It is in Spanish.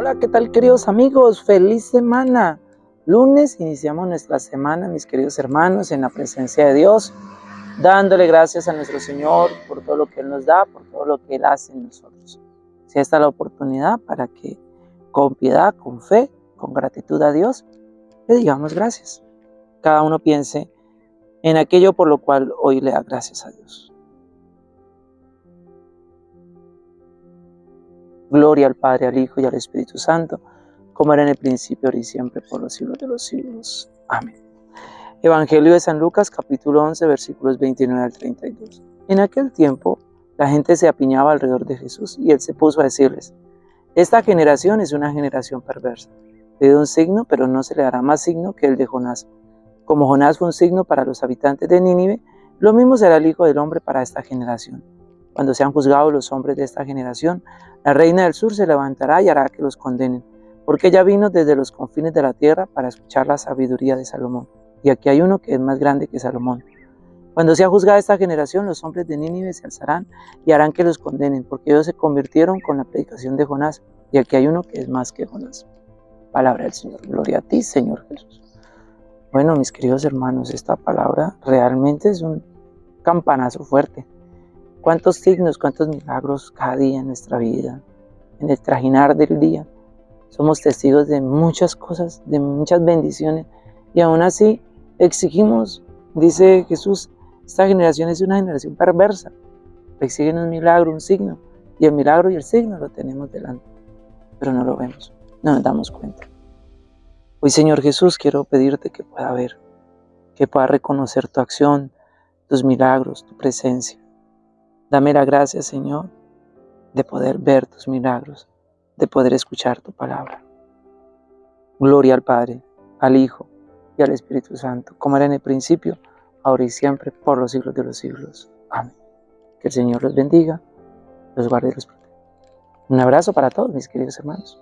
Hola, ¿qué tal queridos amigos? Feliz semana. Lunes iniciamos nuestra semana, mis queridos hermanos, en la presencia de Dios, dándole gracias a nuestro Señor por todo lo que Él nos da, por todo lo que Él hace en nosotros. Si esta es la oportunidad para que con piedad, con fe, con gratitud a Dios, le digamos gracias. Cada uno piense en aquello por lo cual hoy le da gracias a Dios. Gloria al Padre, al Hijo y al Espíritu Santo, como era en el principio, ahora y siempre, por los siglos de los siglos. Amén. Evangelio de San Lucas, capítulo 11, versículos 29 al 32. En aquel tiempo, la gente se apiñaba alrededor de Jesús y él se puso a decirles, esta generación es una generación perversa. Le un signo, pero no se le dará más signo que el de Jonás. Como Jonás fue un signo para los habitantes de Nínive, lo mismo será el Hijo del Hombre para esta generación. Cuando sean juzgados los hombres de esta generación, la reina del sur se levantará y hará que los condenen, porque ella vino desde los confines de la tierra para escuchar la sabiduría de Salomón. Y aquí hay uno que es más grande que Salomón. Cuando sea juzgada esta generación, los hombres de Nínive se alzarán y harán que los condenen, porque ellos se convirtieron con la predicación de Jonás. Y aquí hay uno que es más que Jonás. Palabra del Señor. Gloria a ti, Señor Jesús. Bueno, mis queridos hermanos, esta palabra realmente es un campanazo fuerte cuántos signos, cuántos milagros cada día en nuestra vida, en el trajinar del día. Somos testigos de muchas cosas, de muchas bendiciones y aún así exigimos, dice Jesús, esta generación es una generación perversa. Exigen un milagro, un signo y el milagro y el signo lo tenemos delante, pero no lo vemos, no nos damos cuenta. Hoy Señor Jesús quiero pedirte que pueda ver, que pueda reconocer tu acción, tus milagros, tu presencia Dame la gracia, Señor, de poder ver tus milagros, de poder escuchar tu palabra. Gloria al Padre, al Hijo y al Espíritu Santo, como era en el principio, ahora y siempre, por los siglos de los siglos. Amén. Que el Señor los bendiga, los guarde y los proteja. Un abrazo para todos mis queridos hermanos.